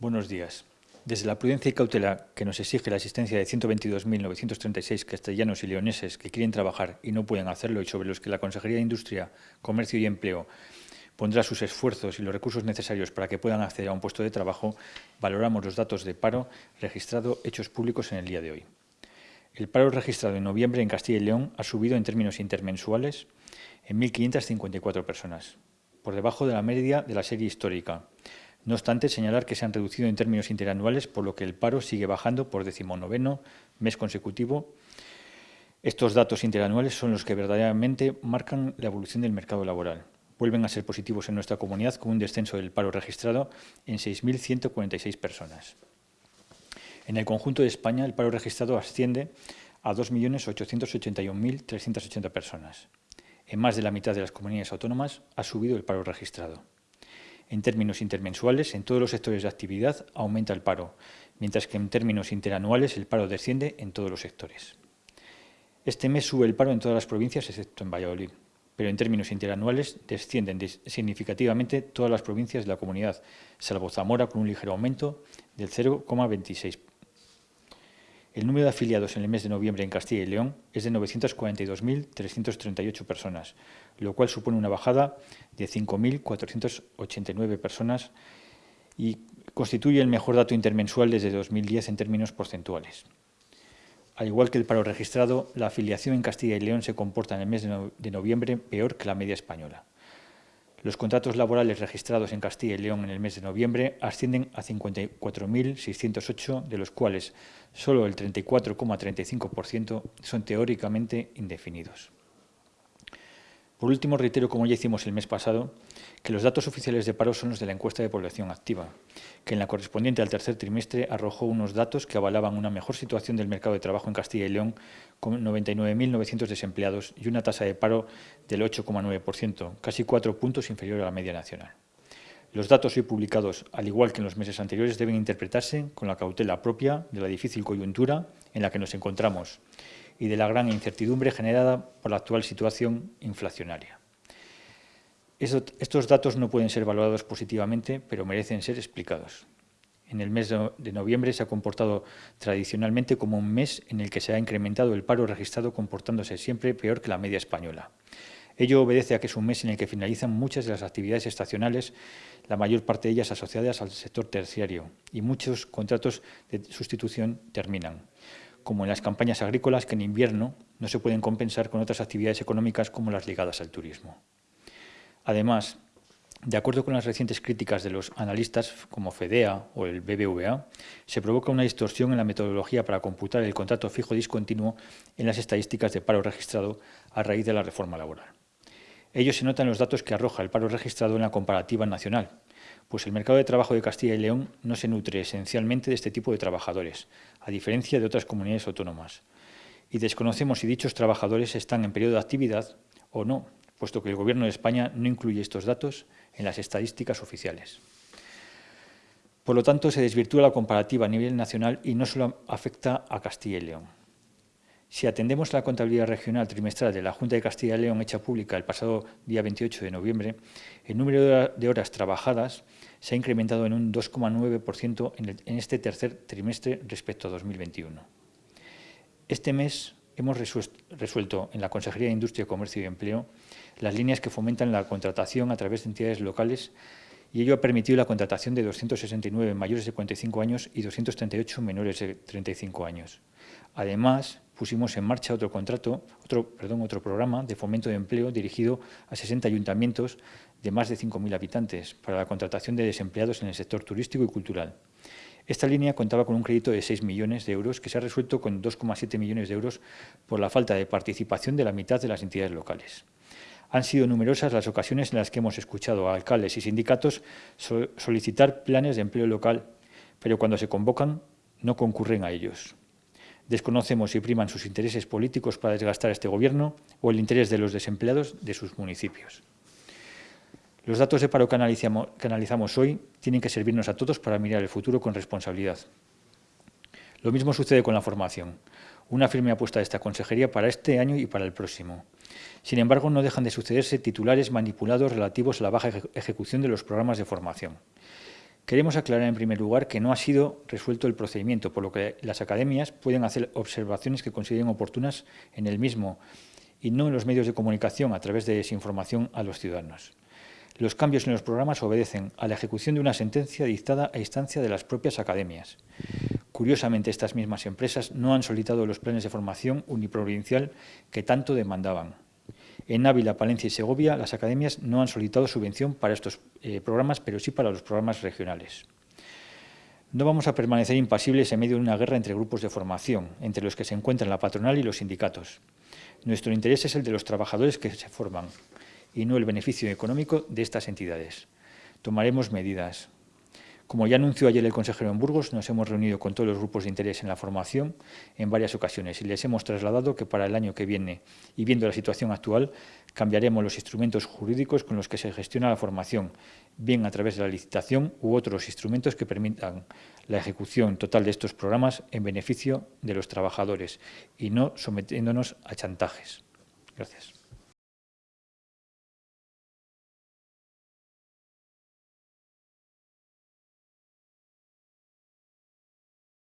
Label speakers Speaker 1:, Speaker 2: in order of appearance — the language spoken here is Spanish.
Speaker 1: Buenos días. Desde la prudencia y cautela que nos exige la existencia de 122.936 castellanos y leoneses que quieren trabajar y no pueden hacerlo y sobre los que la Consejería de Industria, Comercio y Empleo pondrá sus esfuerzos y los recursos necesarios para que puedan acceder a un puesto de trabajo, valoramos los datos de paro registrado hechos públicos en el día de hoy. El paro registrado en noviembre en Castilla y León ha subido en términos intermensuales en 1.554 personas, por debajo de la media de la serie histórica. No obstante, señalar que se han reducido en términos interanuales, por lo que el paro sigue bajando por decimonoveno mes consecutivo. Estos datos interanuales son los que verdaderamente marcan la evolución del mercado laboral. Vuelven a ser positivos en nuestra comunidad con un descenso del paro registrado en 6.146 personas. En el conjunto de España, el paro registrado asciende a 2.881.380 personas. En más de la mitad de las comunidades autónomas ha subido el paro registrado. En términos intermensuales, en todos los sectores de actividad aumenta el paro, mientras que en términos interanuales el paro desciende en todos los sectores. Este mes sube el paro en todas las provincias, excepto en Valladolid, pero en términos interanuales descienden significativamente todas las provincias de la comunidad, salvo Zamora con un ligero aumento del 0,26%. El número de afiliados en el mes de noviembre en Castilla y León es de 942.338 personas, lo cual supone una bajada de 5.489 personas y constituye el mejor dato intermensual desde 2010 en términos porcentuales. Al igual que el paro registrado, la afiliación en Castilla y León se comporta en el mes de noviembre peor que la media española. Los contratos laborales registrados en Castilla y León en el mes de noviembre ascienden a 54.608, de los cuales solo el 34,35% son teóricamente indefinidos. Por último, reitero, como ya hicimos el mes pasado, que los datos oficiales de paro son los de la encuesta de población activa, que en la correspondiente al tercer trimestre arrojó unos datos que avalaban una mejor situación del mercado de trabajo en Castilla y León, con 99.900 desempleados y una tasa de paro del 8,9%, casi cuatro puntos inferior a la media nacional. Los datos hoy publicados, al igual que en los meses anteriores, deben interpretarse con la cautela propia de la difícil coyuntura en la que nos encontramos y de la gran incertidumbre generada por la actual situación inflacionaria. Estos datos no pueden ser valorados positivamente, pero merecen ser explicados. En el mes de noviembre se ha comportado tradicionalmente como un mes en el que se ha incrementado el paro registrado comportándose siempre peor que la media española. Ello obedece a que es un mes en el que finalizan muchas de las actividades estacionales, la mayor parte de ellas asociadas al sector terciario, y muchos contratos de sustitución terminan como en las campañas agrícolas que en invierno no se pueden compensar con otras actividades económicas como las ligadas al turismo. Además, de acuerdo con las recientes críticas de los analistas como FEDEA o el BBVA, se provoca una distorsión en la metodología para computar el contrato fijo discontinuo en las estadísticas de paro registrado a raíz de la reforma laboral. Ello se nota en los datos que arroja el paro registrado en la comparativa nacional, pues el mercado de trabajo de Castilla y León no se nutre esencialmente de este tipo de trabajadores, a diferencia de otras comunidades autónomas. Y desconocemos si dichos trabajadores están en periodo de actividad o no, puesto que el Gobierno de España no incluye estos datos en las estadísticas oficiales. Por lo tanto, se desvirtúa la comparativa a nivel nacional y no solo afecta a Castilla y León. Si atendemos la contabilidad regional trimestral de la Junta de Castilla y León hecha pública el pasado día 28 de noviembre, el número de horas trabajadas se ha incrementado en un 2,9% en este tercer trimestre respecto a 2021. Este mes hemos resuelto en la Consejería de Industria, Comercio y Empleo las líneas que fomentan la contratación a través de entidades locales y ello ha permitido la contratación de 269 mayores de 45 años y 238 menores de 35 años. Además, pusimos en marcha otro contrato, otro, perdón, otro programa de fomento de empleo dirigido a 60 ayuntamientos de más de 5.000 habitantes para la contratación de desempleados en el sector turístico y cultural. Esta línea contaba con un crédito de 6 millones de euros que se ha resuelto con 2,7 millones de euros por la falta de participación de la mitad de las entidades locales. Han sido numerosas las ocasiones en las que hemos escuchado a alcaldes y sindicatos solicitar planes de empleo local, pero cuando se convocan no concurren a ellos. Desconocemos si priman sus intereses políticos para desgastar a este Gobierno o el interés de los desempleados de sus municipios. Los datos de paro que analizamos, hoy tienen que servirnos a todos para mirar el futuro con responsabilidad. Lo mismo sucede con la formación, una firme apuesta de esta consejería para este año y para el próximo. Sin embargo, no dejan de sucederse titulares manipulados relativos a la baja ejecución de los programas de formación. Queremos aclarar en primer lugar que no ha sido resuelto el procedimiento, por lo que las academias pueden hacer observaciones que consideren oportunas en el mismo y no en los medios de comunicación a través de desinformación a los ciudadanos. Los cambios en los programas obedecen a la ejecución de una sentencia dictada a instancia de las propias academias. Curiosamente, estas mismas empresas no han solicitado los planes de formación uniprovincial que tanto demandaban. En Ávila, Palencia y Segovia, las academias no han solicitado subvención para estos eh, programas, pero sí para los programas regionales. No vamos a permanecer impasibles en medio de una guerra entre grupos de formación, entre los que se encuentran la patronal y los sindicatos. Nuestro interés es el de los trabajadores que se forman y no el beneficio económico de estas entidades. Tomaremos medidas. Como ya anunció ayer el consejero en Burgos, nos hemos reunido con todos los grupos de interés en la formación en varias ocasiones y les hemos trasladado que para el año que viene, y viendo la situación actual, cambiaremos los instrumentos jurídicos con los que se gestiona la formación, bien a través de la licitación u otros instrumentos que permitan la ejecución total de estos programas en beneficio de los trabajadores y no sometiéndonos a chantajes. Gracias.